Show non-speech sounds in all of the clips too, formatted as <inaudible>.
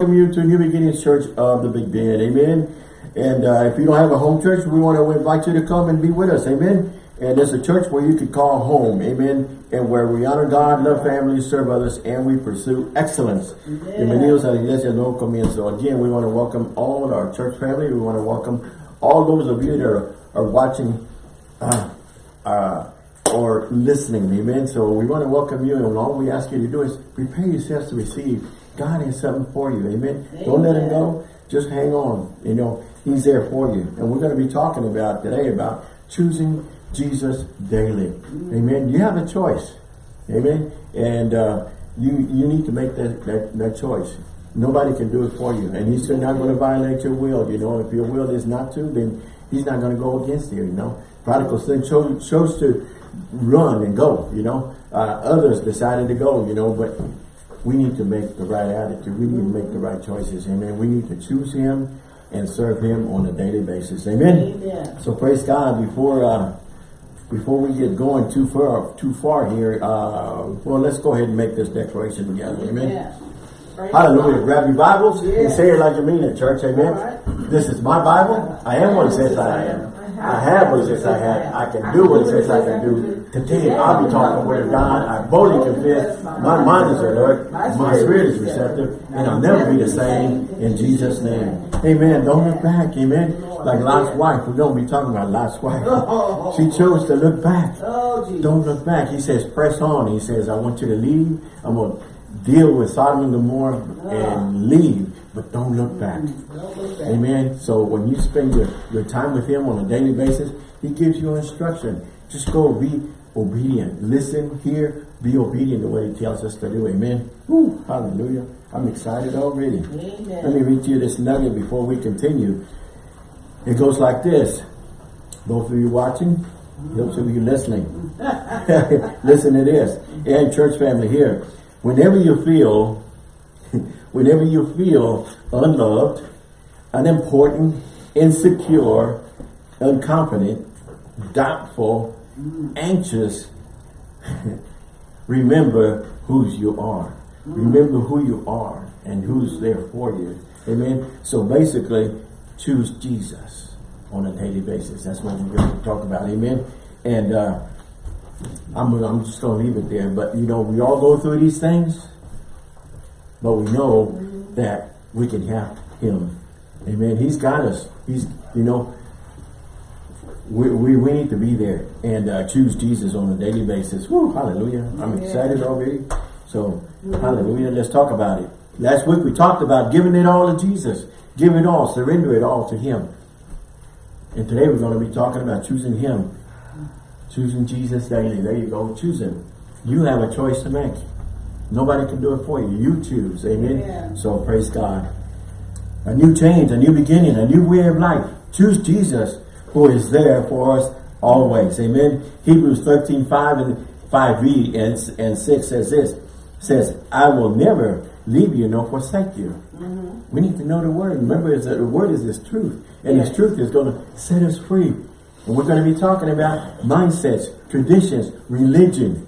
welcome you to New Beginnings Church of the Big Bend. Amen. And uh, if you don't have a home church, we want to invite you to come and be with us. Amen. And it's a church where you can call home. Amen. And where we honor God, love family, serve others, and we pursue excellence. Bienvenidos a la iglesia no comienzo. Again, we want to welcome all our church family. We want to welcome all those of you that are, are watching uh, uh, or listening. Amen. So we want to welcome you. And all we ask you to do is prepare yourselves to receive. God has something for you. Amen. Amen. Don't let him go. Just hang on. You know, he's there for you. And we're going to be talking about today about choosing Jesus daily. Mm. Amen. You have a choice. Amen. And uh, you you need to make that, that, that choice. Nobody can do it for you. And he's not going to violate your will. You know, if your will is not to, then he's not going to go against you, you know. Prodigal son chose, chose to run and go, you know. Uh, others decided to go, you know, but we need to make the right attitude. We need to make the right choices. Amen. We need to choose him and serve him on a daily basis. Amen. Amen. So praise God. Before uh, before we get going too far too far here, uh, well, let's go ahead and make this declaration together. Amen. Amen. Hallelujah. Grab your Bibles yeah. and say it like you mean it, church. Amen. Right. This is my Bible. I am what it says I am. I have what it says I have. I can do what it says I can do. Continue. I'll be talking with God. I boldly confess. My mind is alert. My spirit is receptive. And I'll never be the same in Jesus' name. Amen. Don't look back. Amen. Like Lot's wife. We're going to be talking about Lot's wife. <laughs> She chose to look back. Oh, Don't look back. He says, press on. He says, I want you to leave. I'm going to deal with Sodom and Gomorrah and leave but don't look back. Amen. So when you spend your, your time with him on a daily basis, he gives you instruction. Just go be obedient. Listen, hear, be obedient the way he tells us to do. Amen. Woo, hallelujah. I'm excited already. Amen. Let me read you this nugget before we continue. It goes like this. Both of you watching, those of you listening. <laughs> <laughs> Listen to this. And church family here. Whenever you feel whenever you feel unloved, unimportant, insecure, unconfident, doubtful, anxious, <laughs> remember whose you are. Remember who you are and who's there for you. Amen. So basically, choose Jesus on a daily basis. That's what we're going to talk about. Amen. And uh, I'm, I'm just going to leave it there. But, you know, we all go through these things. But we know that we can have him. Amen. He's got us. He's, you know, we, we, we need to be there and uh, choose Jesus on a daily basis. Woo, hallelujah. I'm excited already. So, hallelujah. Let's talk about it. Last week we talked about giving it all to Jesus. Give it all. Surrender it all to him. And today we're going to be talking about choosing him. Choosing Jesus daily. There you go. Choose him. You have a choice to make. Nobody can do it for you. You choose. Amen. Amen. So praise God. A new change, a new beginning, a new way of life. Choose Jesus who is there for us always. Amen. Hebrews 13, 5 and 5b and, and 6 says this. Says, I will never leave you nor forsake you. Mm -hmm. We need to know the word. Remember, that the word is this truth. And yes. this truth is going to set us free. And we're going to be talking about mindsets, traditions, religion,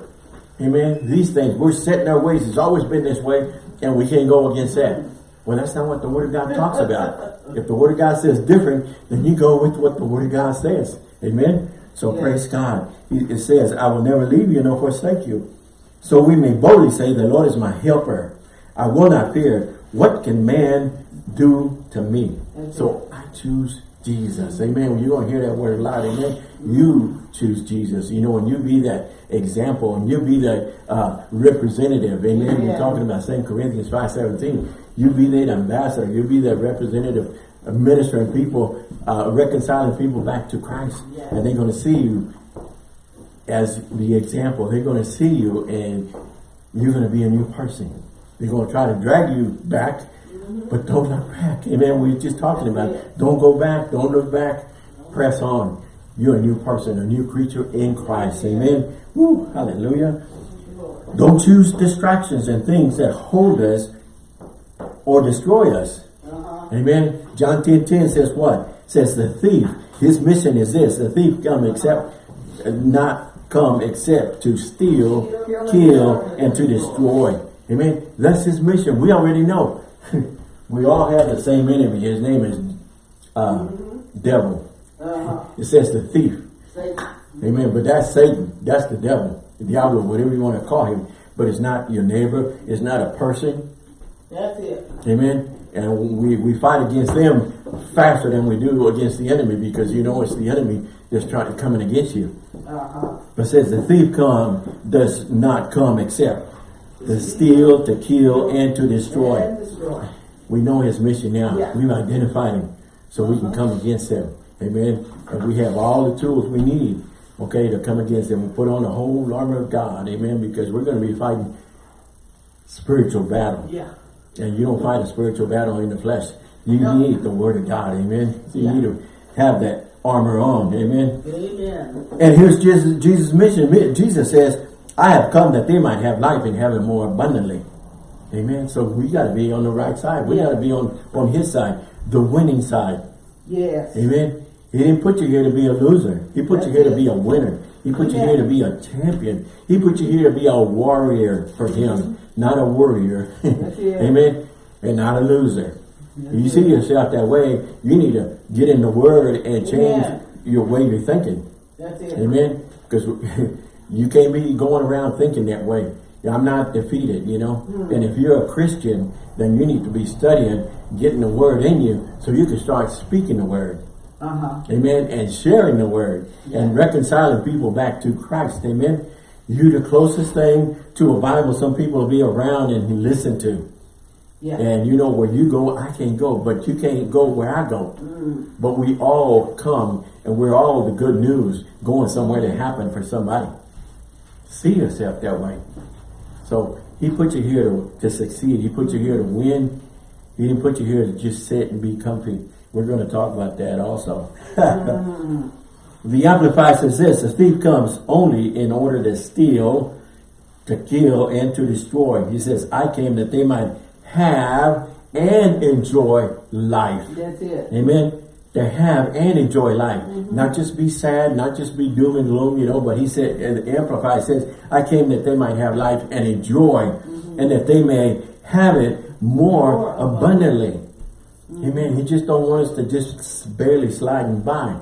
Amen. These things, we're set in our ways. It's always been this way, and we can't go against that. Well, that's not what the Word of God talks about. if the Word of God says different, then you go with what the Word of God says. Amen. So praise God. It says, I will never leave you nor forsake you. So we may boldly say, the Lord is my helper. I will not fear. What can man do to me? So I choose Jesus. Amen. When you're going to hear that word a lot, amen, you choose Jesus. You know, and you be that example and you be that uh, representative, amen. Yeah. We're talking about 2 Corinthians 5, 17. You be that ambassador. You be that representative uh, ministering people, uh, reconciling people back to Christ. Yeah. And they're going to see you as the example. They're going to see you and you're going to be a new person. They're going to try to drag you back but don't look back. Amen. We are just talking about it. Don't go back. Don't look back. Press on. You're a new person, a new creature in Christ. Amen. Woo, hallelujah. Don't choose distractions and things that hold us or destroy us. Amen. John 10, 10 says what? says the thief, his mission is this. The thief come except, not come except to steal, kill, and to destroy. Amen. That's his mission. We already know. <laughs> We all have the same enemy. His name is uh, mm -hmm. devil. Uh -huh. It says the thief. Satan. Amen. But that's Satan. That's the devil. The diablo, whatever you want to call him. But it's not your neighbor. It's not a person. That's it. Amen. And we, we fight against them faster than we do against the enemy because you know it's the enemy that's trying to coming against you. Uh -huh. But says the thief come does not come except to steal, to kill, and to destroy. And destroy. We know his mission now. Yeah. We've identified him so we can come against him. Amen. And we have all the tools we need, okay, to come against them. We put on the whole armor of God. Amen. Because we're going to be fighting spiritual battle. Yeah. And you don't fight a spiritual battle in the flesh. You no. need the word of God. Amen. So you yeah. need to have that armor on. Amen. Amen. And here's Jesus, Jesus' mission. Jesus says, I have come that they might have life and have it more abundantly. Amen. So we got to be on the right side. We yeah. got to be on, on his side, the winning side. Yes. Amen. He didn't put you here to be a loser. He put That's you here it. to be a winner. He put you here to be a champion. He put you here to be a warrior for him, not a warrior. <laughs> Amen. And not a loser If you see yourself that way, you need to get in the word and change yeah. your way you're thinking. That's it. Amen? Because <laughs> you can't be going around thinking that way. I'm not defeated, you know. Mm. And if you're a Christian, then you need to be studying, getting the word in you, so you can start speaking the word. Uh -huh. Amen. And sharing the word yeah. and reconciling people back to Christ. Amen. You the closest thing to a Bible some people will be around and listen to. Yeah. And you know, where you go, I can't go, but you can't go where I go. Mm. But we all come and we're all the good news going somewhere to happen for somebody. See yourself that way. So he put you here to, to succeed. He put you here to win. He didn't put you here to just sit and be comfy. We're going to talk about that also. mm. <laughs> The Amplified says this, the thief comes only in order to steal, to kill, and to destroy. He says, I came that they might have and enjoy life. That's it. Amen. To have and enjoy life. Mm -hmm. Not just be sad, not just be doom and gloom, you know, but he said, and the Amplified says, I came that they might have life and enjoy, mm -hmm. and that they may have it more, more abundantly. Mm -hmm. Amen. He just don't want us to just barely sliding by.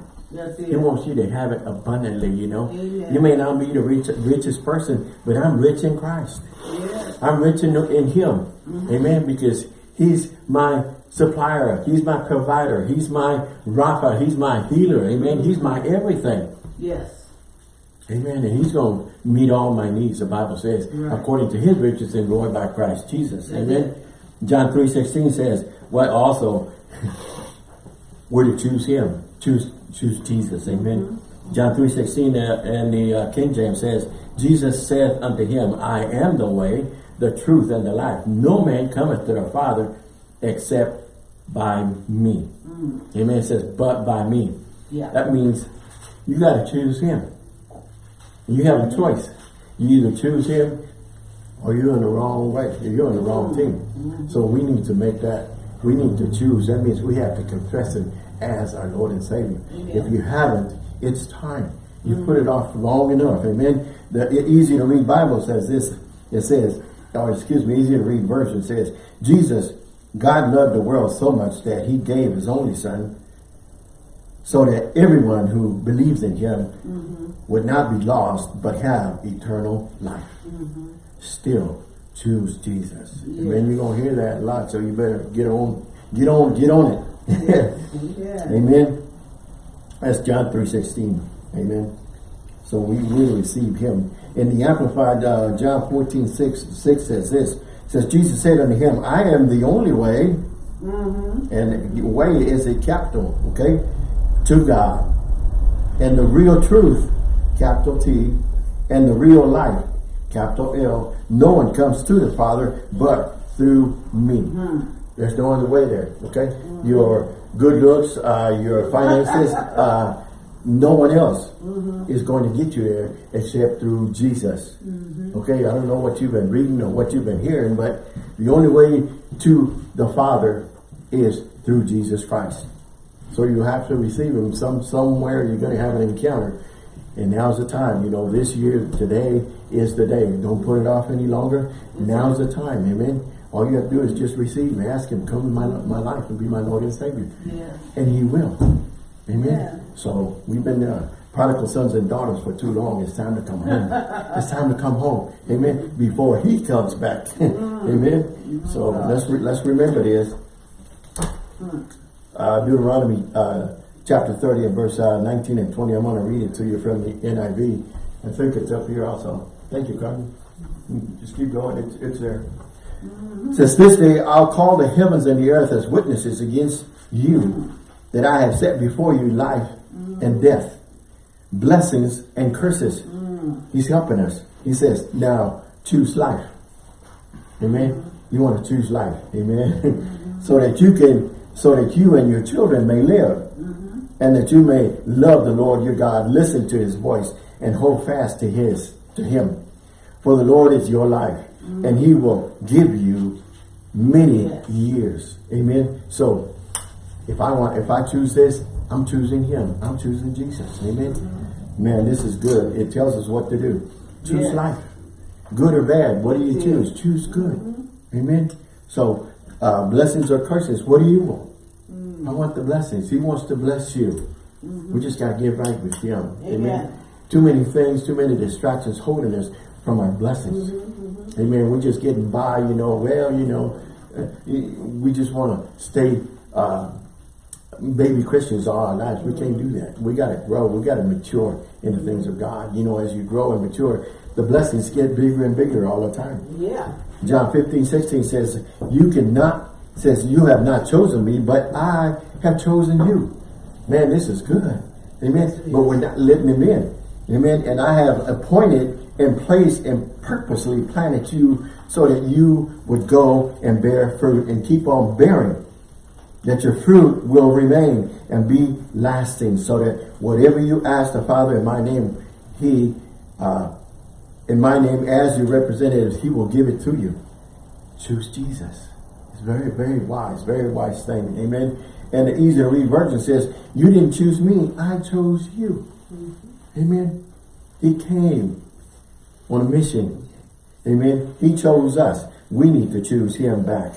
He wants you to have it abundantly, you know. Amen. You may not be the rich, richest person, but I'm rich in Christ. Yes. I'm rich in, in him. Mm -hmm. Amen. Because he's my supplier. He's my provider. He's my Rapha. He's my healer. Amen. He's my everything. Yes. Amen. And he's going to meet all my needs, the Bible says, right. according to his riches and glory by Christ Jesus. Amen. John 3.16 says, what also, we're to choose him. Choose choose Jesus. Amen. Mm -hmm. John 3.16 uh, and the uh, King James says, Jesus said unto him, I am the way, the truth and the life. No man cometh to the Father except by me. Mm. Amen. It says, but by me. Yeah. That means you got to choose him. You have a choice. You either choose him or you're in the wrong way. You're in the wrong team. Mm -hmm. So we need to make that, we need to choose. That means we have to confess him as our Lord and Savior. If you haven't, it's time. You mm -hmm. put it off long enough. Amen. The easy to read Bible says this. It says, or excuse me, easy to read verse, it says, Jesus, God loved the world so much that he gave his only son so that everyone who believes in him mm -hmm. would not be lost but have eternal life. Mm -hmm. Still, choose Jesus. Yes. And you're going to hear that a lot, so you better get on, get on, get on it. <laughs> Amen. That's John 3.16. Amen. So we will receive him. In the Amplified, uh, John 14, 6, 6 says this. says, Jesus said unto him, I am the only way. Mm -hmm. And the way is a capital, okay, to God. And the real truth, capital T, and the real life, capital L. No one comes to the Father but through me. Mm -hmm. There's no other way there, okay? Mm -hmm. Your good looks, uh, your finances, <laughs> uh, no one else mm -hmm. is going to get you there except through Jesus. Mm -hmm. Okay, I don't know what you've been reading or what you've been hearing, but the only way to the Father is through Jesus Christ. So you have to receive him some somewhere you're going to have an encounter. And now's the time, you know, this year, today is the day. Don't put it off any longer. Now's the time, amen. All you have to do is just receive me. Ask him, come in my, my life and be my Lord and Savior. Yes. And he will. Amen. Yeah. So we've been uh, prodigal sons and daughters for too long. It's time to come home. <laughs> it's time to come home. Amen. Before he comes back. <laughs> Amen. So let's re let's remember this. Uh, Deuteronomy uh, chapter 30 and verse uh, 19 and 20. I'm going to read it to you from the NIV. I think it's up here also. Thank you, Carmen. Just keep going. It's, it's there. It says, This day I'll call the heavens and the earth as witnesses against you that I have set before you life and death, blessings and curses. He's helping us. He says, now choose life. Amen. You want to choose life. Amen. <laughs> so that you can, so that you and your children may live. And that you may love the Lord your God, listen to his voice, and hold fast to his, to him. For the Lord is your life, and he will give you many Yes. years. Amen. So if I want, if I choose this, I'm choosing him. I'm choosing Jesus. Amen. Man, this is good. It tells us what to do. Choose Yes. life. Good or bad, what do you choose? Choose good. Amen. So, uh, blessings or curses, what do you want? I want the blessings. He wants to bless you. Mm-hmm. We just got to get right with him. Amen. Amen. Too many things, too many distractions holding us from our blessings. Mm-hmm, mm-hmm. Amen. We're just getting by, you know, well, you know, uh, we just want to stay uh, baby Christians all our lives. We can't do that. We got to grow. We got to mature in the things of God. You know, as you grow and mature, the blessings get bigger and bigger all the time. Yeah. John 15, 16 says, you cannot, says, you have not chosen me, but I have chosen you. Man, this is good. Amen. But we're not letting him in. Amen. And I have appointed and placed and purposely planted you so that you would go and bear fruit and keep on bearing. That your fruit will remain and be lasting so that whatever you ask the Father in my name, he, uh, in my name as your representatives, he will give it to you. Choose Jesus. Very, very wise, very wise thing. Amen. And the easy to read version says, you didn't choose me, I chose you. Amen. He came on a mission. Amen. He chose us. We need to choose him back.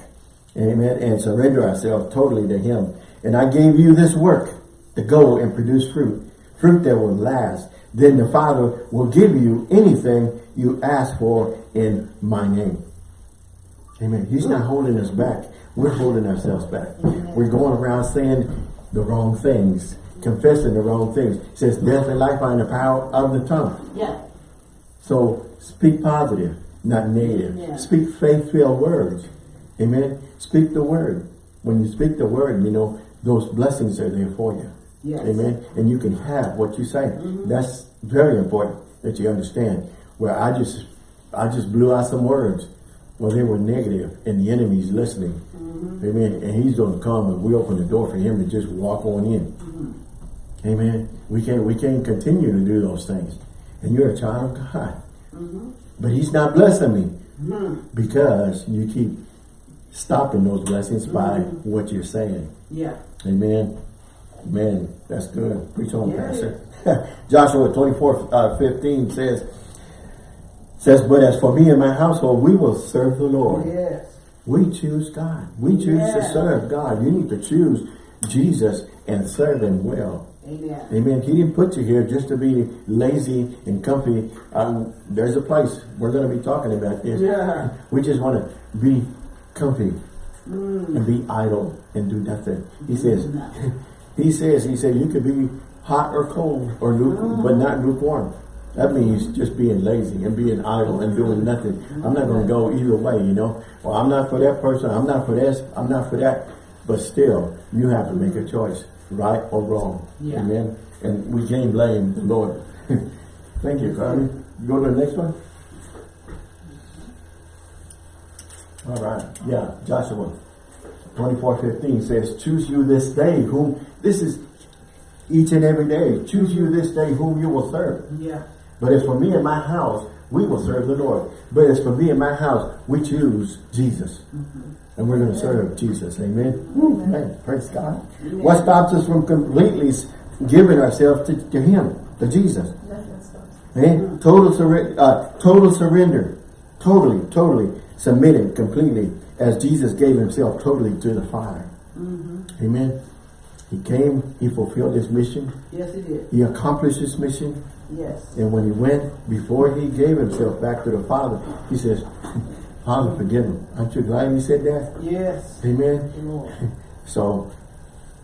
Amen. And surrender ourselves totally to him. And I gave you this work to go and produce fruit. Fruit that will last. Then the Father will give you anything you ask for in my name. Amen. He's not holding us back. We're holding ourselves back. We're going around saying the wrong things, confessing the wrong things. It says death and life are in the power of the tongue. Yeah. So speak positive, not negative. Yeah. Speak faith-filled words. Amen. Speak the word. When you speak the word, you know, those blessings are there for you. Yes. Amen. And you can have what you say. Mm-hmm. That's very important that you understand. Where I just I just blew out some words. Well, they were negative and the enemy's listening. Mm-hmm. Amen. And he's going to come and we open the door for him to just walk on in. Mm-hmm. Amen. We can't we can't continue to do those things. And you're a child of God. Mm-hmm. But he's not blessing me because you keep stopping those blessings by what you're saying. Yeah. Amen. Man, that's good. Preach on, Yeah. Pastor. <laughs> Joshua 24, uh, 15 says, says, But as for me and my household, we will serve the Lord. Yes. We choose God. We choose to serve God. You need to choose Jesus and serve Him well. Amen. Amen. He didn't put you here just to be lazy and comfy. Um, there's a place we're going to be talking about this. Yeah. We just want to be comfy and be idle and do nothing. He says, <laughs> he says, he said, you could be hot or cold or luke, but not lukewarm. That means just being lazy and being idle and doing nothing. I'm not going to go either way, you know. Well, I'm not for that person. I'm not for this. I'm not for that. But still, you have to make a choice, right or wrong. Yeah. Amen. And we can't blame the Lord. <laughs> Thank you, Carmen. Go to the next one. All right. Yeah, Joshua 24, 15 says, Choose you this day whom, this is each and every day. Choose you this day whom you will serve. Yeah. But as for me and my house, we will serve the Lord. But as for me and my house, we choose Jesus. And we're going to serve Jesus. Amen. Woo, man, praise God. What stops us from completely giving ourselves to, to Him, to Jesus? Man, total, surre- uh, total surrender. Totally, totally submitted completely as Jesus gave himself totally to the Father. Mm-hmm. Amen. He came, he fulfilled his mission, Yes, he did. he accomplished his mission, Yes. and when he went, before he gave himself back to the Father, he says, <laughs> Father, forgive him. Aren't you glad he said that? Yes. Amen. <laughs> So,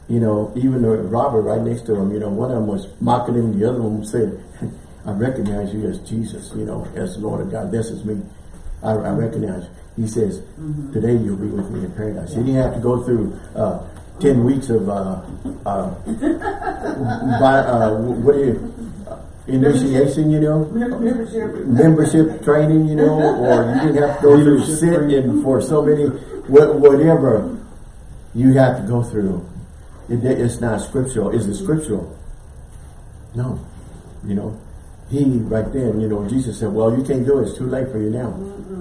you know, even the robber right next to him, you know, one of them was mocking him, the other one said, <laughs> I recognize you as Jesus, you know, as the Lord of God. This is me. I, I recognize you. He says, today you'll be with me in paradise. He didn't have to go through uh, 10 weeks of, uh, uh, by, uh, what do you, initiation, you know? Membership. membership training, you know, or you didn't have to go through sit-in for so many, whatever you have to go through. It, it's not scriptural. Is it scriptural? No. You know, he right then, you know, Jesus said, well, you can't do it. It's too late for you now.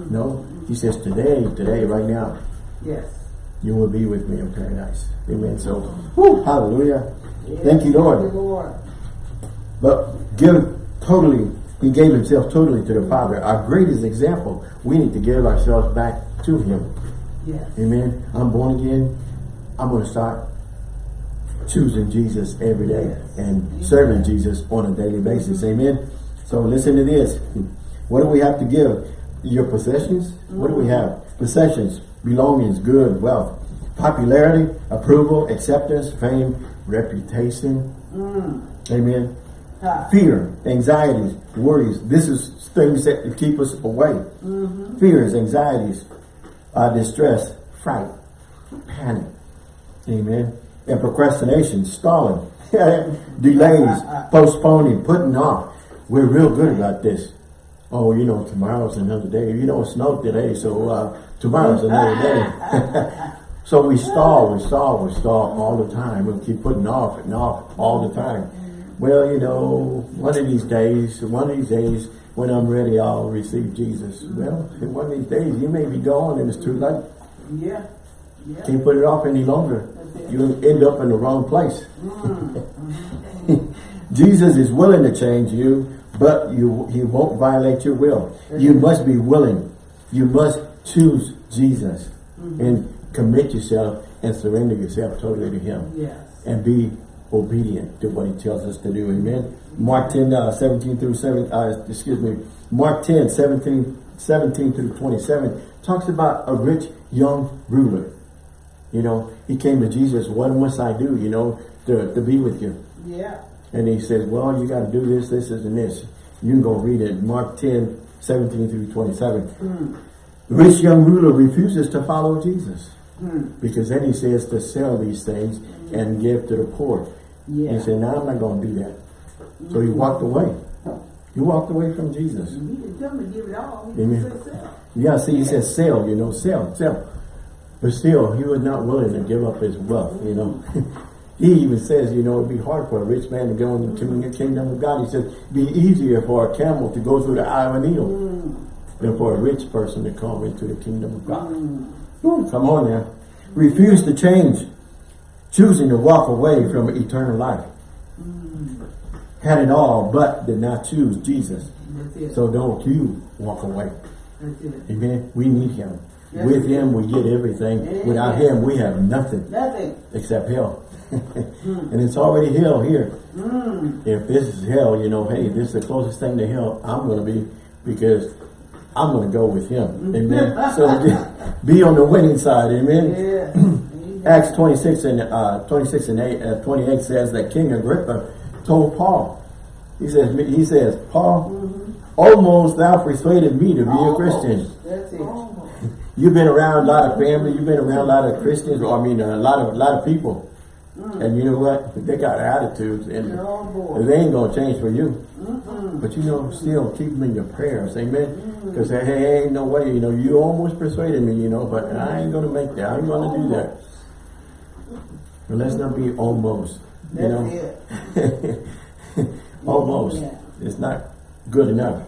No. He says, today, today, right now, Yes. you will be with me in paradise. Amen. So, whew, hallelujah. Thank you, Lord. But give totally, he gave himself totally to the Father. Our greatest example, we need to give ourselves back to him. Yes. Amen. I'm born again. I'm going to start choosing Jesus every day and serving Jesus on a daily basis. Mm-hmm. Amen. So listen to this. What do we have to give? Your possessions? What do we mm-hmm. have? Possessions, belongings, good, wealth, popularity, approval, acceptance, fame, reputation. Mm. Amen Ha. Fear, anxieties, worries. This is things that keep us away. Fears, anxieties, uh, distress, fright, panic. Amen. And procrastination, stalling, <laughs> delays, <laughs> postponing, putting off. We're real good about this. Oh, you know, tomorrow's another day. You know, it snowed today, so uh, tomorrow's another day. <laughs> so we stall, we stall, we stall all the time. We keep putting off and off all the time. Well, you know, one of these days, one of these days, when I'm ready, I'll receive Jesus. Well, one of these days, you may be gone and it's too late. Yeah. Yeah. Can't put it off any longer. You'll end up in the wrong place. <laughs> Jesus is willing to change you, but you he won't violate your will. You must be willing. You must choose Jesus and commit yourself and surrender yourself totally to him Yes. and be obedient to what he tells us to do. Amen. Mark 10, uh, 17 through 7, uh, excuse me, Mark 10, 17, 17 through 27 talks about a rich young ruler. You know, he came to Jesus, what must I do, you know, to, to be with you? Yeah. And he says, well, you got to do this, this, this, and this. You can go read it. Mark 10, 17 through 27. The rich young ruler refuses to follow Jesus. Because then he says to sell these things and give to the poor. Yeah. He said, no, I'm not going to do that. So he walked away. He walked away from Jesus. He didn't tell me to give it all. He Amen. said sell. Yeah, see, he says sell, you know, sell, sell. But still, he was not willing to give up his wealth, you know. <laughs> he even says, you know, it'd be hard for a rich man to go into the mm-hmm. kingdom of God. He says, it'd be easier for a camel to go through the eye of a needle mm. than for a rich person to come into the kingdom of God. Mm. Ooh, come on now. Refuse to change, choosing to walk away from eternal life. Had it all, but did not choose Jesus. So don't you walk away. Amen. We need him. With him we get everything. Amen. Without him we have nothing Nothing. except hell. <laughs> and it's already hell here. If this is hell, you know, hey, this is the closest thing to hell I'm going to be because I'm going to go with him. <laughs> Amen. so <laughs> be on the winning side. Amen. Yeah. <clears throat> Acts 26 and uh, 26 and 8, uh, 28 says that King Agrippa told Paul, he says, he says, Paul, almost thou persuaded me to be a Christian. <laughs> You've been around a lot of family, you've been around a lot of Christians, or I mean a lot of a lot of people. And you know what? They got attitudes and Oh, they ain't gonna change for you. But you know, still keep them in your prayers, amen. Because hey, hey, ain't no way, you know, you almost persuaded me, you know, but I ain't gonna make that. I ain't gonna do that. Let's not be almost. You That's know, it. <laughs> almost. Yeah. It's not good enough.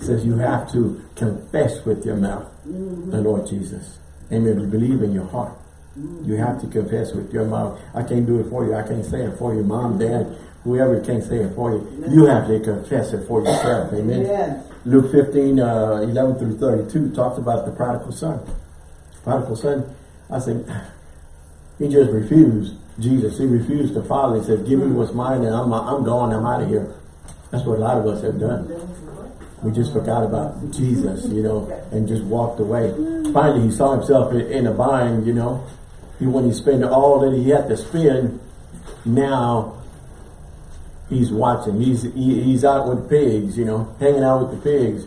It says you have to confess with your mouth the Lord Jesus. Amen. Believe in your heart. You have to confess with your mouth. I can't do it for you. I can't say it for you. Mom, dad, whoever can't say it for you. You have to confess it for yourself. Amen. Yes. Luke 15, uh, 11 through 32 talks about the prodigal son. Prodigal son, I think, he just refused Jesus. He refused to follow. He said, give me what's mine and I'm, I'm gone, I'm out of here. That's what a lot of us have done. We just forgot about Jesus, you know, and just walked away. Finally, he saw himself in, a bind, you know. He when he spent all that he had to spend, now he's watching. He's he, he's out with pigs, you know, hanging out with the pigs.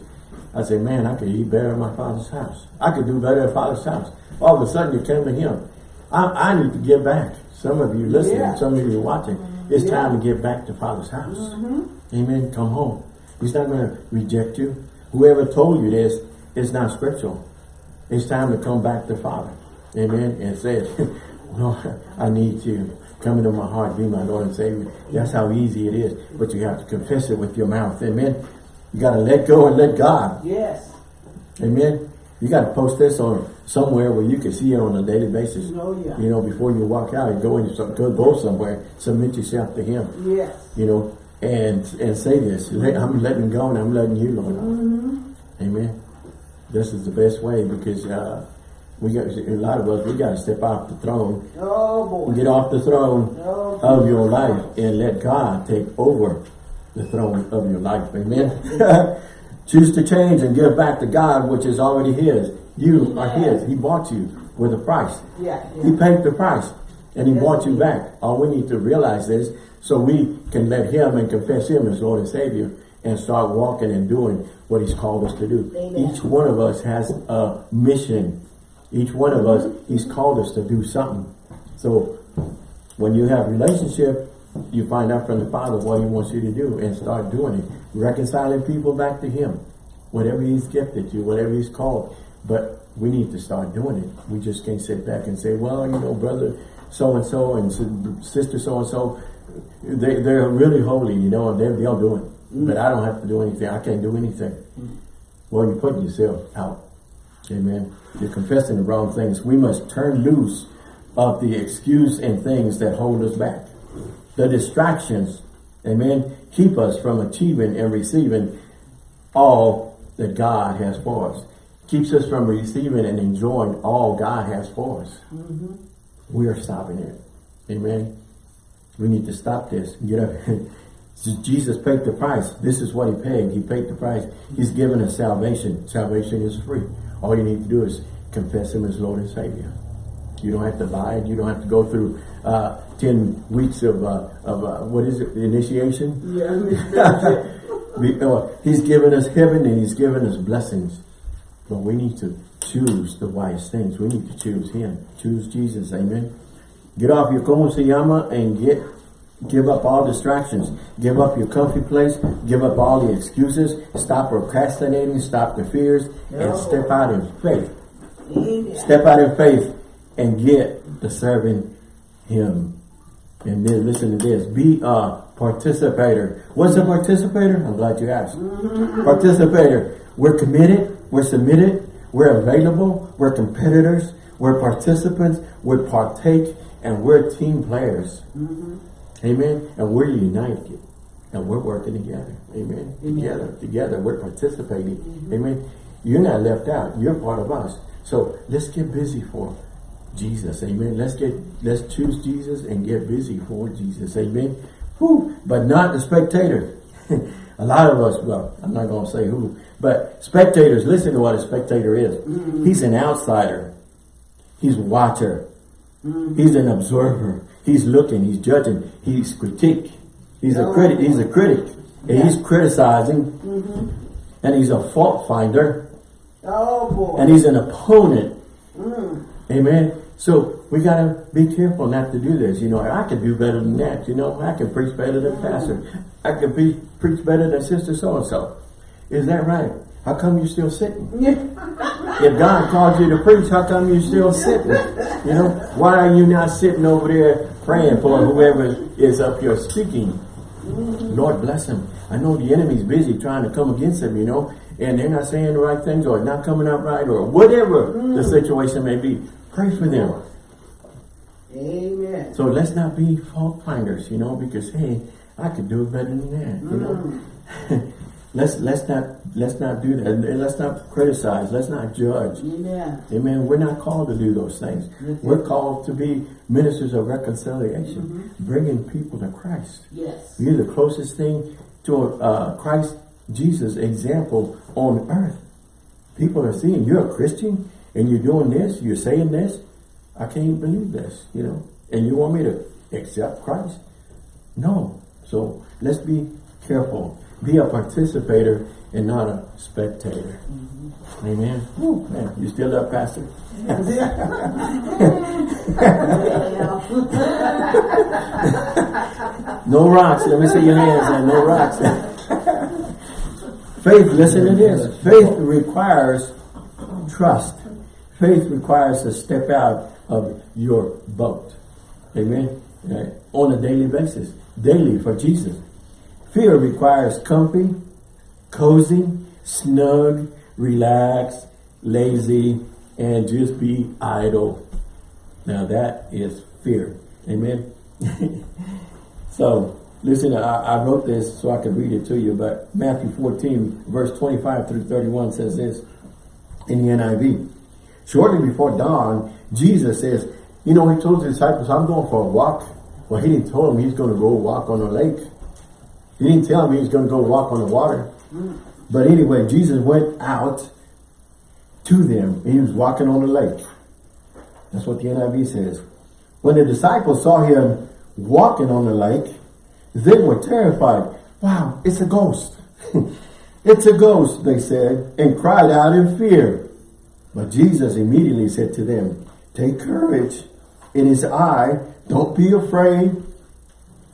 I say, man, I could eat better at my father's house. I could do better at father's house. All of a sudden, you came to him. I, I need to get back. Some of you listening, Yeah. some of you watching. It's Yeah. time to get back to father's house. Mm-hmm. Amen. Come home. He's not going to reject you. Whoever told you this is not scriptural. It's time to come back to Father. Amen. And say, <laughs> Lord, I need you. Come into my heart, be my Lord and Savior. That's how easy it is. But you have to confess it with your mouth. Amen. You got to let go and let God. Yes. Amen. You got to post this on somewhere where you can see it on a daily basis. Oh, yeah. You know, before you walk out and go into some, go, go somewhere, submit yourself to Him Yes. you know, and and say this. I'm letting go and I'm letting you, Lord. Amen. This is the best way because uh, we got a lot of us. We got to step off the throne, Oh, boy. get off the throne Oh, of your life, and let God take over the throne of your life. Amen. <laughs> Choose to change and give back to God, which is already His. You are His. He bought you with a price. Yeah. He paid the price and he Yes, bought you back. All we need to realize is so we can let him and confess him as Lord and Savior and start walking and doing what he's called us to do. Amen. Each one of us has a mission. Each one of us, mm-hmm. he's called us to do something. So when you have relationship, you find out from the Father what he wants you to do and start doing it. Reconciling people back to him. Whatever he's gifted you, whatever he's called. But we need to start doing it. We just can't sit back and say, well, you know, brother so-and-so and sister so-and-so, they, they're really holy, you know, and they're, they'll do it. Mm-hmm. But I don't have to do anything. I can't do anything. Mm-hmm. Well, you're putting yourself out. Amen. You're confessing the wrong things. We must turn loose of the excuse and things that hold us back. The distractions, amen, keep us from achieving and receiving all that God has for us. Keeps us from receiving and enjoying all God has for us. We are stopping it. Amen. We need to stop this. Get <laughs> up. Jesus paid the price. This is what he paid. He paid the price. He's given us salvation. Salvation is free. All you need to do is confess him as Lord and Savior. You don't have to buy it. You don't have to go through uh, 10 weeks of, uh, of uh, what is it, initiation? Yeah. <laughs> Uh, he's given us heaven and he's given us blessings. But we need to choose the wise things. We need to choose him. Choose Jesus. Amen. Get off your como se llama and get give up all distractions. Give up your comfy place. Give up all the excuses. Stop procrastinating. Stop the fears. And step out in faith. Amen. Step out in faith and get to serving him. And then listen to this. Be a participator. What's a participator? I'm glad you asked. Mm-hmm. Participator. We're committed. We're submitted. We're available. We're competitors. We're participants. We partake. And we're team players. Mm-hmm. Amen. And we're united. And we're working together. Amen. Together. Together. We're participating. Mm-hmm. Amen. You're not left out. You're part of us. So let's get busy for Jesus. Amen. Let's get let's choose Jesus and get busy for Jesus. Amen. Whew. But not the spectator. <laughs> a lot of us, well, I'm not gonna say who, but spectators, listen to what a spectator is. He's an outsider. He's a watcher. He's an observer. He's looking, he's judging, he's critique. He's a Oh, critic, he's a critic. And he's criticizing. Mm-hmm. And he's a fault finder. Oh, boy. And he's an opponent. Mm. Amen. So we gotta be careful not to do this. You know, I could do better than that. You know, I can preach better than pastor. I can be preach better than sister so and so. Is that right? How come you're still sitting? <laughs> If God called you to preach, how come you're still sitting? You know, why are you not sitting over there praying for whoever is up here speaking? Lord bless him. I know the enemy's busy trying to come against him, you know, and they're not saying the right things or not coming out right or whatever the mm. situation may be. Pray for them. Amen. So let's not be fault finders, you know, because hey, I could do it better than that, you know. Mm. <laughs> Let's let's not let's not do that. And let's not criticize. Let's not judge. Amen. Amen. We're not called to do those things. That's We're it. called to be ministers of reconciliation, bringing people to Christ. Yes. You're the closest thing to uh, Christ Jesus example on earth. People are seeing you're a Christian and you're doing this, you're saying this. I can't believe this, you know. And you want me to accept Christ? No. So let's be careful. Be a participator and not a spectator. Mm-hmm. Amen. Woo, man, you still up, Pastor? <laughs> No rocks. Let me see your hands. No rocks. <laughs> Faith, listen to this. Faith requires trust. Faith requires to step out of your boat. Amen. Right? On a daily basis. Daily for Jesus. Fear requires comfy, cozy, snug, relaxed, lazy, and just be idle. Now that is fear. Amen. <laughs> So, listen, I, I wrote this so I could read it to you, but Matthew 14, verse 25 through 31 says this in the NIV. Shortly before dawn, Jesus says, you know, he told his disciples, I'm going for a walk. Well, he didn't tell them he's going to go walk on a lake. He didn't tell them he was going to go walk on the water. But anyway, Jesus went out to them. He was walking on the lake. That's what the NIV says. When the disciples saw him walking on the lake, they were terrified. Wow, it's a ghost. <laughs> it's a ghost, they said, and cried out in fear. But Jesus immediately said to them, Take courage. It is I. Don't be afraid.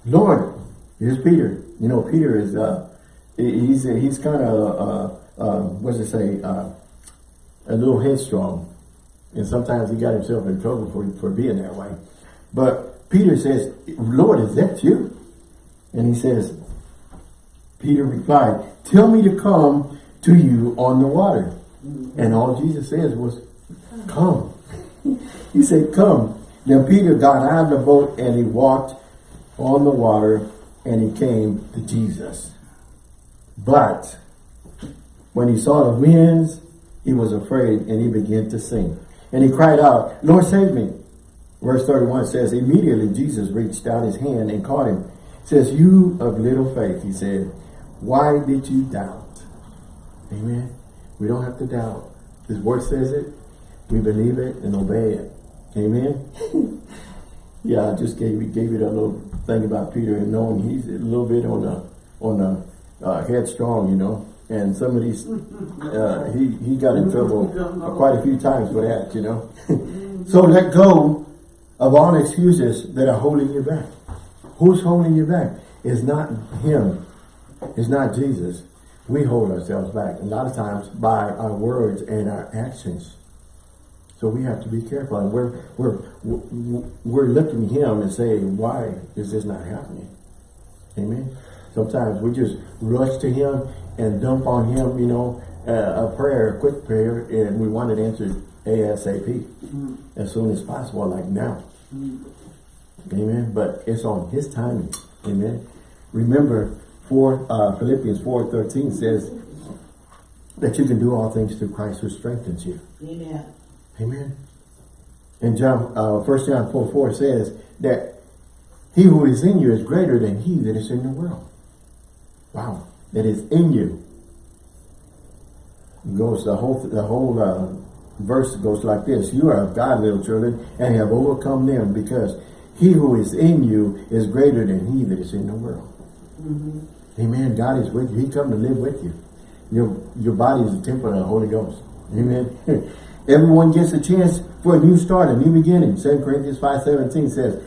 Lord, here's Peter. You know, Peter is, uh, he's, he's kind of, uh, uh, what does it say, uh, a little headstrong. And sometimes he got himself in trouble for, for being that way. But Peter says, Lord, is that you? And he says, Peter replied, tell me to come to you on the water. And all Jesus says was, come. <laughs> he said, come. Then Peter got out of the boat and he walked on the water and he came to Jesus. But when he saw the winds, he was afraid and he began to sink. And he cried out, Lord, save me. Verse 31 says, immediately Jesus reached out his hand and caught him. Says, you of little faith, he said, why did you doubt? Amen. We don't have to doubt. His word says it. We believe it and obey it. Amen. <laughs> yeah, I just gave gave that little thing about Peter and knowing he's a little bit on the on the uh, headstrong, you know. And some of these, uh, he he got in trouble quite a few times with that, you know. <laughs> so let go of all excuses that are holding you back. Who's holding you back? It's not him. It's not Jesus. We hold ourselves back a lot of times by our words and our actions. So we have to be careful. And we're we're we're looking at him and saying, "Why is this not happening?" Amen. Sometimes we just rush to him and dump on him, you know, uh, a prayer, a quick prayer, and we want it answered ASAP, as soon as possible, like now. Amen. But it's on His timing. Amen. Remember, for uh, Philippians four thirteen says that you can do all things through Christ who strengthens you. Amen. Amen. And John, uh, 1 John 4, 4 says that he who is in you is greater than he that is in the world. Wow. That is in you. Goes the whole, the whole uh, verse goes like this. You are of God, little children, and have overcome them because he who is in you is greater than he that is in the world. Amen. God is with you. He come to live with you. Your, your body is a temple of the Holy Ghost. Amen. <laughs> Everyone gets a chance for a new start, a new beginning. 2 Corinthians 5.17 says,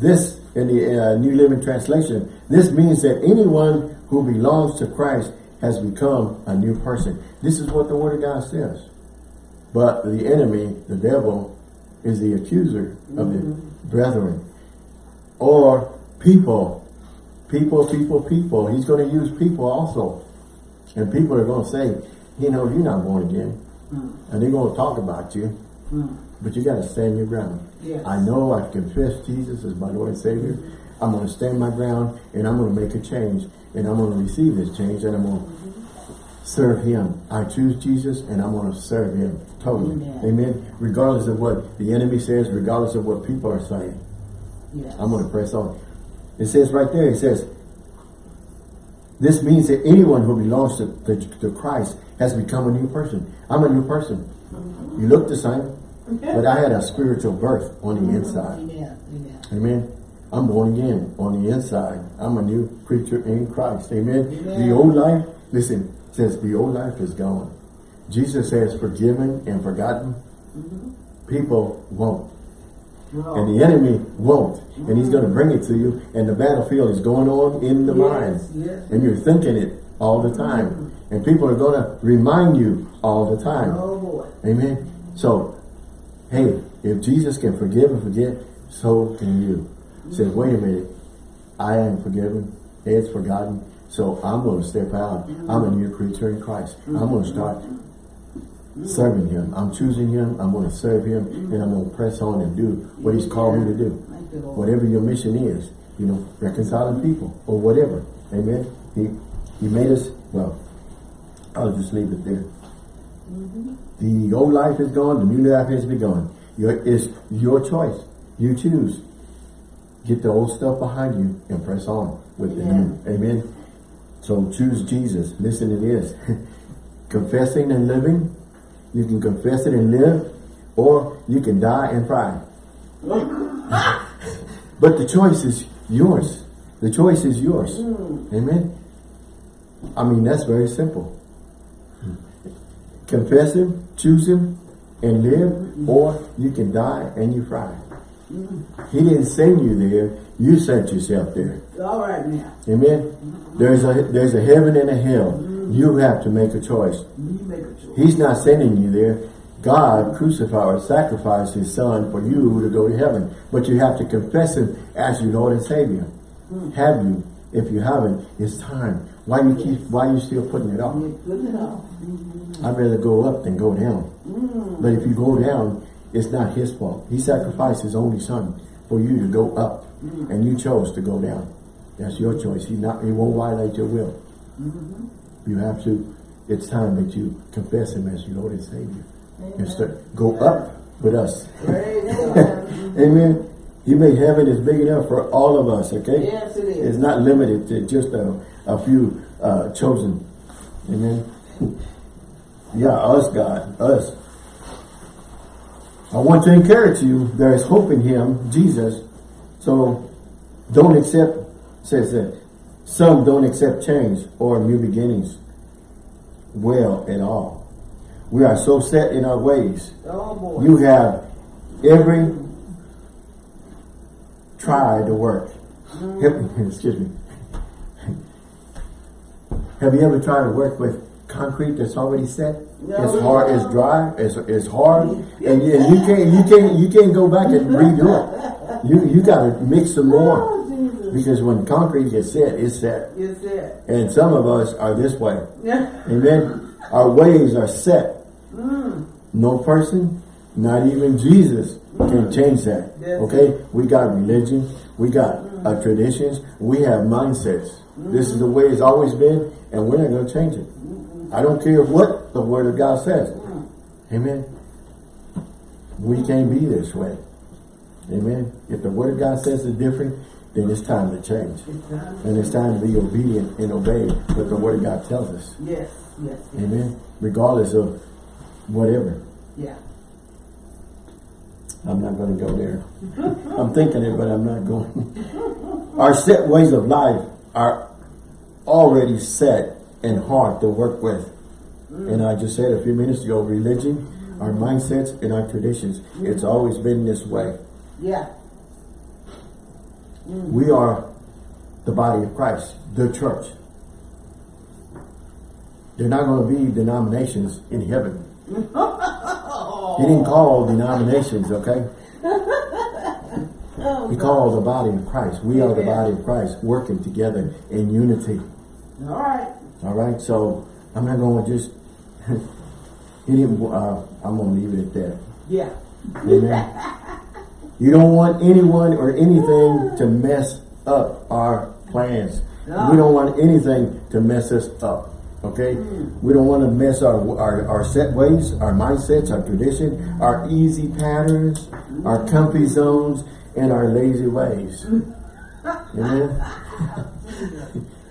this, in the uh, New Living Translation, this means that anyone who belongs to Christ has become a new person. This is what the Word of God says. But the enemy, the devil, is the accuser of the brethren. Or people. People, people, people. He's going to use people also. And people are going to say, you know, you're not born again. And they're going to talk about you. But you got to stand your ground. Yes. I know I've confessed Jesus as my Lord and Savior. I'm going to stand my ground and I'm going to make a change and I'm going to receive this change and I'm going to serve him. I choose Jesus and I'm going to serve him totally. Amen. Amen. Regardless of what the enemy says, regardless of what people are saying, Yes. I'm going to press on. It says right there, it says, this means that anyone who belongs to, to, to Christ has become a new person. I'm a new person. You look the same, but I had a spiritual birth on the inside. Amen. Amen. Amen. I'm born again on the inside. I'm a new creature in Christ. Amen. Amen. The old life, listen, says the old life is gone. Jesus says forgiven and forgotten. Mm-hmm. People won't. No. And the enemy won't. And he's going to bring it to you. And the battlefield is going on in the Yes, mind. yes. And you're thinking it all the time. Mm-hmm. And people are going to remind you all the time. Oh boy. Amen. So, hey, if Jesus can forgive and forget, so can you. Say, mm-hmm. wait a minute, I am forgiven, It's forgotten, so I'm going to step out. Mm-hmm. I'm a new creature in Christ. I'm going to mm-hmm. start serving Him. I'm choosing Him. I'm going to serve Him, and I'm going to press on and do what He's called me to do. Thank you, Lord. Whatever your mission is, you know, reconciling people or whatever. Amen. He He made us. Well, I'll just leave it there. The old life is gone, the new life has begun. Your, it's your choice. You choose. Get the old stuff behind you and press on with the new. Amen. So choose Jesus. Listen to this. <laughs> Confessing and living. You can confess it and live, or you can die and fry. <laughs> But the choice is yours. The choice is yours. Mm. Amen. I mean, that's very simple. Confess him, choose him, and live, or you can die and you fry. He didn't send you there, you sent yourself there. All right now. Amen. There's a there's a heaven and a hell. You have to make a choice. You make a choice. He's not sending you there. God crucified or sacrificed his son for you to go to heaven. But you have to confess him as your Lord and Savior. Hmm. Have you? If you haven't, it's time. Why you keep why you still putting it off? Putting it off. I'd rather go up than go down. But if you go down, it's not his fault. He sacrificed his only son for you to go up. And you chose to go down. That's your choice. He not he won't violate your will. You have to it's time that you confess him as your Lord and Savior. And start, go up with us. <laughs> Amen. He made heaven is big enough for all of us, okay? Yes, it is. It's not limited to just a, a few uh, chosen. Amen. <laughs> yeah, us, God, us. I want to encourage you, there is hope in him, Jesus. So don't accept, says that some don't accept change or new beginnings well at all. We are so set in our ways. Oh boy. You have every try to work. Mm-hmm. <laughs> Excuse me. Have you ever tried to work with concrete that's already set? No. It's hard, it's dry, it's, it's hard, and you, you can't you can't you can't go back and redo it. You you gotta mix some more Oh, because when concrete gets set, it's set. Yes, it. And some of us are this way. Yeah. Amen. Our ways are set. No person, not even Jesus, can change that. Yes. Okay? We got religion, we got uh, traditions, we have mindsets. This is the way it's always been, and we're not going to change it. I don't care what the Word of God says. Amen. We can't be this way. Amen. If the Word of God says it's different, then it's time to change. It's time. And it's time to be obedient and obey what the Word of God tells us. Yes, yes, yes. Amen. Regardless of whatever. Yeah. I'm not going to go there. <laughs> I'm thinking it, but I'm not going. <laughs> Our set ways of life are already set and hard to work with. And I just said a few minutes ago, religion, our mm-hmm. mindsets, and our traditions. It's always been this way. Yeah. Mm. We are the body of Christ, the church. They're not going to be denominations in heaven. <laughs> He didn't call denominations, okay? <laughs> He called the body of Christ. We are the body of Christ working together in unity. All right. All right, so I'm not going to just. <laughs> Uh, I'm going to leave it at that. Yeah. Amen. you don't want anyone or anything to mess up our plans. Yeah. We don't want anything to mess us up. Okay? We don't want to mess our, our, our set ways, our mindsets, our tradition, our easy patterns, our comfy zones, and our lazy ways. Amen? <laughs> <laughs>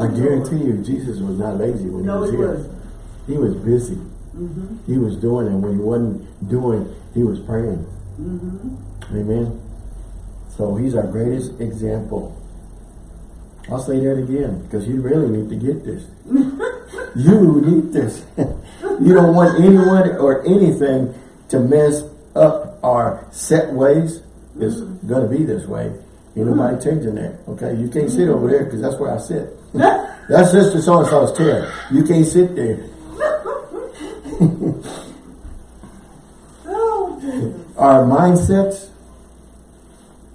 I guarantee you, Jesus was not lazy when No, he was he here. wasn't. He was busy. Mm-hmm. He was doing, and when he wasn't doing, he was praying. Mm-hmm. Amen. So he's our greatest example. I'll say that again because you really need to get this. <laughs> you need this. <laughs> you don't want anyone or anything to mess up our set ways. It's mm-hmm. going to be this way. Ain't nobody hmm. changing that. Okay, you can't sit over there because that's where I sit. <laughs> that's Sister So and So's chair. You can't sit there. <laughs> Oh, Our mindsets,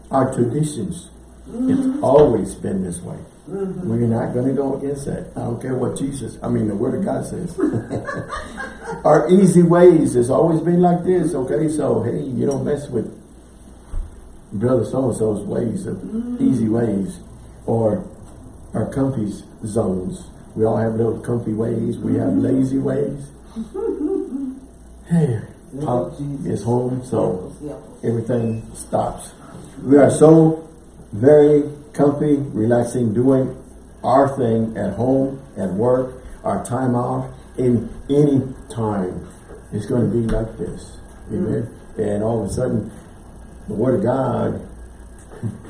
our traditions. It's mm-hmm. always been this way. Mm-hmm. We're not going to go against that. I don't care what Jesus, I mean, the Word of God says. <laughs> our easy ways has always been like this, okay? So, hey, you don't mess with brother so-and-so's ways of easy ways or our comfy zones. We all have little comfy ways. We have lazy ways. <laughs> Hey, Pop is home, so everything stops. We are so very comfy, relaxing, doing our thing at home, at work, our time off, in any time. It's going to be like this. Amen. And all of a sudden, the Word of God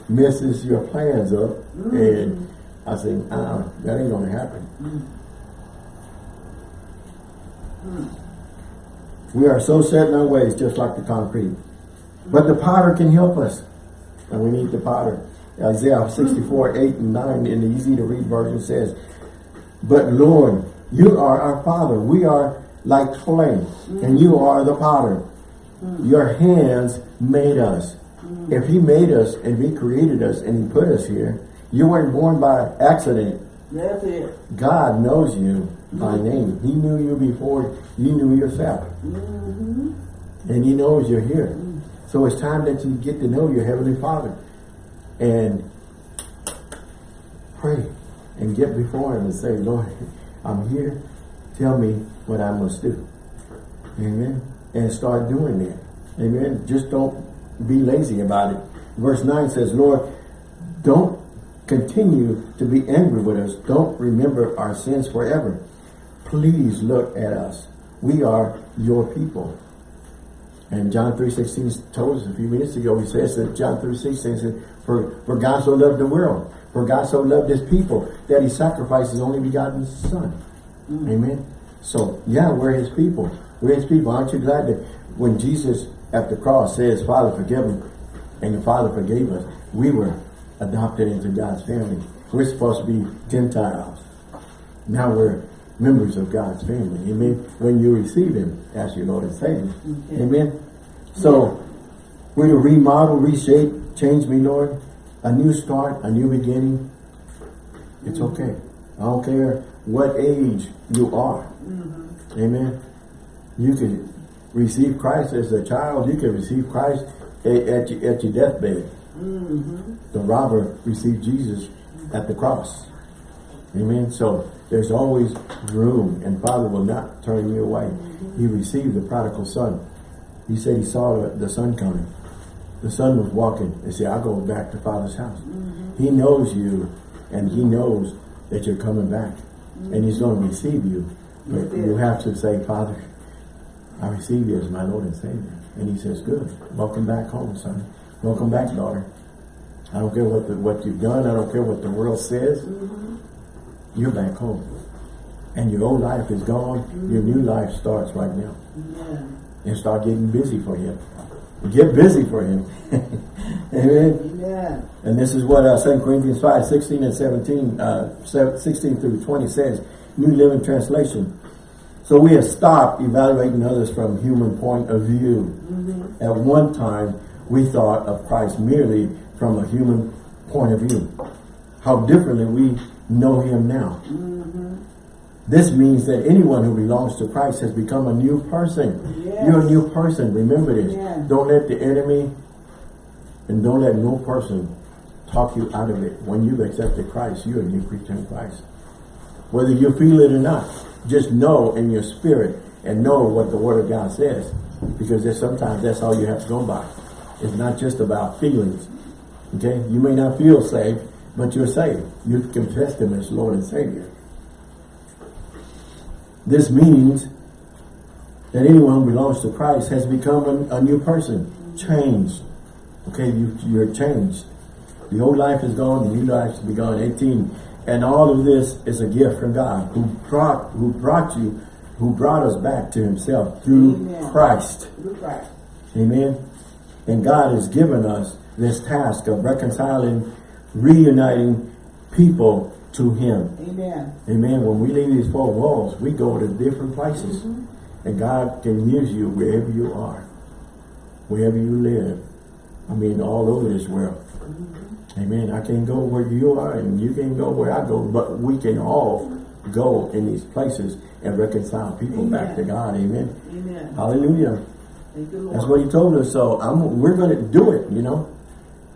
messes your plans up. Mm. And I say, uh, uh-uh, that ain't going to happen. Mm. Mm. We are so set in our ways, just like the concrete. But the potter can help us. And we need the potter. Isaiah 64, 8 and 9 in the easy to read version says, But Lord, you are our Father. We are like clay, and you are the potter. Your hands made us. If he made us and he created us and he put us here, you weren't born by accident. That's it. God knows you by name. He knew you before you knew yourself. Mm-hmm. And he knows you're here. So it's time that you get to know your Heavenly Father. And pray and get before him and say, Lord, I'm here. Tell me what I must do. Amen. And start doing that. Amen. Just don't be lazy about it. Verse 9 says, Lord, don't continue to be angry with us. Don't remember our sins forever. Please look at us. We are your people. And John 3.16 told us a few minutes ago, he says that John 3.16 says, for, for God so loved the world, for God so loved his people, that he sacrificed his only begotten son. Mm. Amen. So, yeah, we're his people. We're people. Aren't you glad that when Jesus at the cross says, Father, forgive them, and the Father forgave us, we were adopted into God's family. We're supposed to be Gentiles. Now we're members of God's family. Amen. When you receive him as your Lord and Savior. Amen. So, we're to remodel, reshape, change me, Lord. A new start, a new beginning. It's okay. I don't care what age you are. Mm-hmm. Amen. You can receive Christ as a child. You can receive Christ at, at, your, at your deathbed. Mm-hmm. The robber received Jesus at the cross. Amen. So there's always room, and Father will not turn you away. Mm-hmm. He received the prodigal son. He said he saw the, the son coming. The son was walking and said, I'll go back to Father's house. Mm-hmm. He knows you, and he knows that you're coming back. And he's going to receive you. But you have to say, Father, I receive you as my Lord and Savior. And he says, good. Welcome back home, son. Welcome back, daughter. I don't care what the, what you've done. I don't care what the world says. You're back home. And your old life is gone. Your new life starts right now. Amen. And start getting busy for him. Get busy for him. <laughs> Amen. Amen. And this is what uh, 2 Corinthians 5, 16 and 17, uh, 16 through 20 says. New Living Translation. So we have stopped evaluating others from human point of view. Mm-hmm. At one time, we thought of Christ merely from a human point of view. How differently we know him now. Mm-hmm. This means that anyone who belongs to Christ has become a new person. Yes. You're a new person. Remember this. Yes. Don't let the enemy and don't let no person talk you out of it. When you've accepted Christ, you're a new creature in Christ. Whether you feel it or not, just know in your spirit and know what the Word of God says. Because there's sometimes that's all you have to go by. It's not just about feelings. Okay? You may not feel saved, but you're saved. You've confessed Him as Lord and Savior. This means that anyone who belongs to Christ has become a, a new person, changed. Okay, you, you're changed. The old life is gone, the new life has begun. 18. And all of this is a gift from God who brought who brought you, who brought us back to himself through Amen. Christ. You're right. Amen. And God has given us this task of reconciling, reuniting people to Him. Amen. Amen. When we leave these four walls, we go to different places. Mm-hmm. And God can use you wherever you are. Wherever you live. I mean, all over this world. Mm-hmm. Amen. I can go where you are and you can go where I go. But we can all go in these places and reconcile people back to God. Amen. Amen. Hallelujah. You, That's what he told us. So I'm, we're going to do it, you know.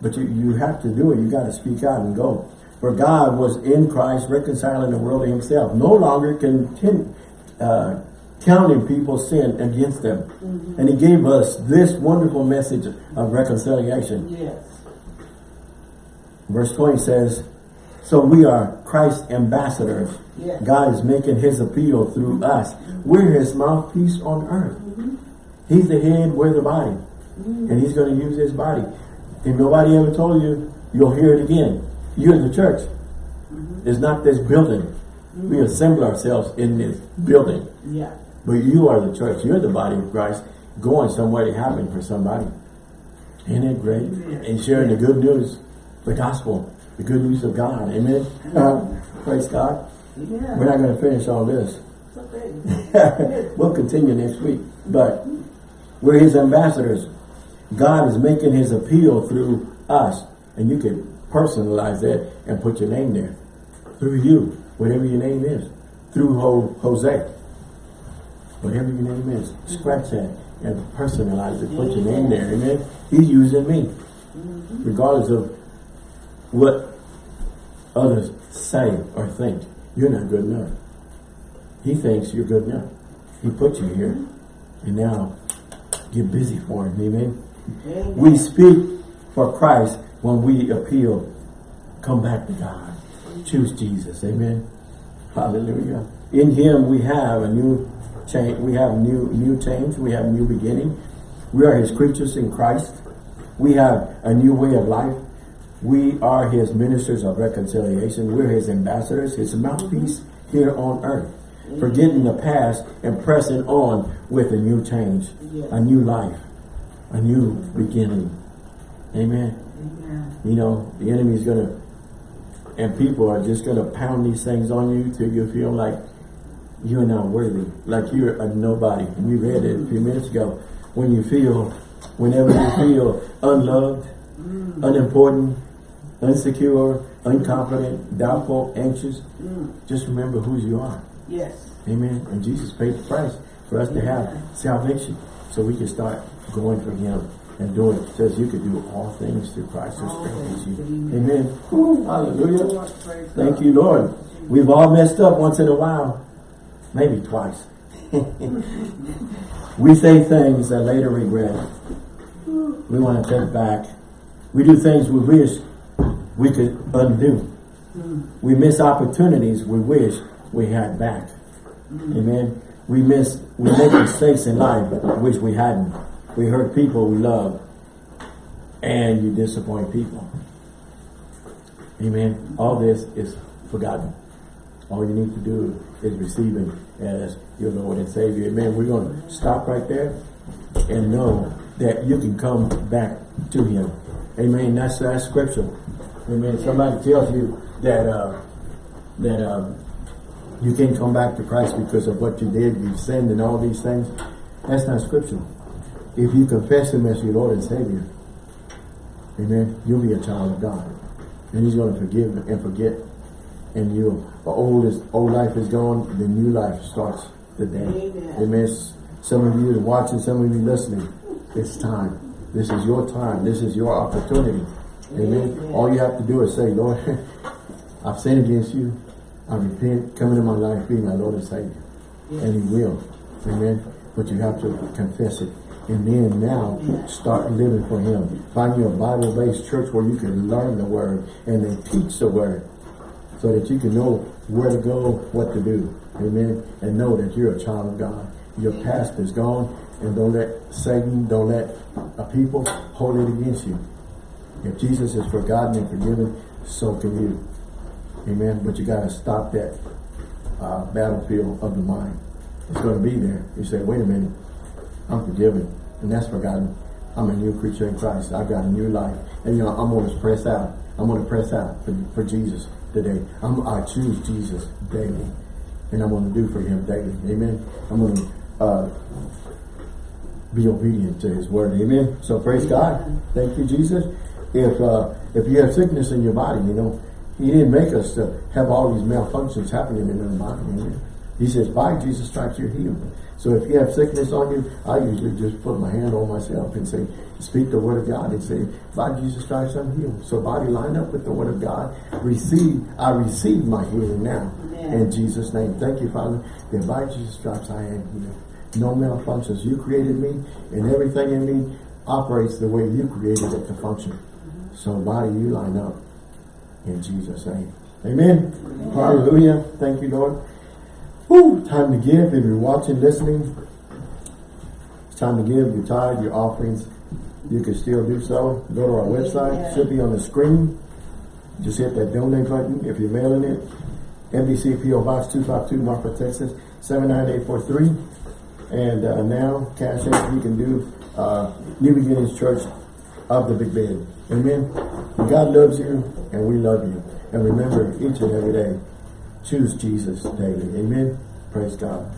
But you, you have to do it. You got to speak out and go. For God was in Christ reconciling the world to himself. No longer continue, uh, counting people's sin against them. Mm-hmm. And he gave us this wonderful message of reconciliation. Yes. Verse 20 says, So we are Christ's ambassadors. Yes. God is making his appeal through us. We're his mouthpiece on earth. Mm-hmm. He's the head, we're the body. Mm. And he's going to use his body. If nobody ever told you, you'll hear it again. You're the church. Mm-hmm. It's not this building. We mm-hmm. assemble ourselves in this building. Yeah. But you are the church. You're the body of Christ going somewhere to happen for somebody. Isn't it great? And sharing the good news, the gospel, the good news of God. Amen. <laughs> Praise God. Yeah. We're not going to finish all this. Okay. <laughs> we'll continue next week. But we're his ambassadors. God is making his appeal through us. And you can personalize that and put your name there. Through you, whatever your name is. Through Ho Jose. Whatever your name is. Scratch that and personalize it. Put your name there. Amen. He's using me. Mm-hmm. Regardless of what others say or think. You're not good enough. He thinks you're good enough. He put you here. And now, get busy for him. Amen. Amen. We speak for Christ when we appeal. Come back to God. Choose Jesus. Amen. Hallelujah. In him we have a new change. We have new new change. We have new beginning. We are his creatures in Christ. We have a new way of life. We are his ministers of reconciliation. We're his ambassadors, his mouthpiece here on earth. Forgetting the past and pressing on with a new change, a new life, a new beginning. Amen. Amen. You know, the enemy is going to, and people are just going to pound these things on you till you feel like you're not worthy, like you're a nobody. And we read it a few minutes ago. When you feel, whenever you feel unloved, mm. unimportant, insecure, incompetent, doubtful, anxious, just remember whose you are. Yes. Amen. And Jesus paid the price for us to have salvation. So we can start going for him and doing it. says you can do all things through Christ who strengthens you. through Amen. Woo, hallelujah. Thank you, Lord. We've all messed up once in a while. Maybe twice. <laughs> we say things that later regret. We want to take back. We do things we wish we could undo. We miss opportunities we wish we had back. Amen. We miss, we make mistakes in life but wish we hadn't. We hurt people we love. And you disappoint people. Amen. All this is forgotten. All you need to do is receive Him as your Lord and Savior. Amen. We're going to stop right there and know that you can come back to Him. Amen. That's that's scripture. Amen. Somebody tells you that uh, that um, you can't come back to Christ because of what you did, you sinned, and all these things. That's not scriptural. If you confess Him as your Lord and Savior, Amen. You'll be a child of God. And He's going to forgive and forget. And you, the old is old life is gone, the new life starts today. Amen. Amen. Some of you are watching, some of you listening. It's time. This is your time. This is your opportunity. Amen. Yes. All you have to do is say, Lord, <laughs> I've sinned against you. I repent. Come into my life. Be my Lord and Savior. Yes. And he will. Amen. But you have to confess it. And then now start living for him. Find you a Bible-based church where you can learn the word and then teach the word so that you can know where to go, what to do. Amen. And know that you're a child of God. Your past is gone and don't let Satan, don't let a people hold it against you. If Jesus is forgotten and forgiven, so can you. Amen. But you got to stop that uh, battlefield of the mind. It's going to be there. You say, wait a minute, I'm forgiven. And that's forgotten. I'm a new creature in Christ. I've got a new life. And you know, I'm going to press out. I'm going to press out for, for Jesus today. I'm, I choose Jesus daily. And I'm going to do for him daily. Amen. I'm going to uh, be obedient to his word. Amen. So praise God. Thank you, Jesus. If uh, if you have sickness in your body, you know, he didn't make us to have all these malfunctions happening in our body. Amen. He says, by Jesus' stripes you're healed. So if you have sickness on you, I usually just put my hand on myself and say, speak the word of God and say, by Jesus' stripes I'm healed. So body line up with the word of God. Receive, I receive my healing now. Amen. In Jesus' name. Thank you, Father, that by Jesus' stripes I am healed. No malfunctions. You created me and everything in me operates the way you created it to function. So body, you line up in Jesus' name. Amen. Hallelujah. Thank you, Lord. Whew, time to give. If you're watching, listening, it's time to give your tithe, your offerings. You can still do so. Go to our website. Should be on the screen. Just hit that donate button if you're mailing it. NBC PO Box 252, Marfa, Texas 79843. And uh, now, cash app, you can do uh, New Beginnings Church of the Big Bend. Amen. God loves you, and we love you. And remember, each and every day, choose Jesus daily. Amen. Praise God.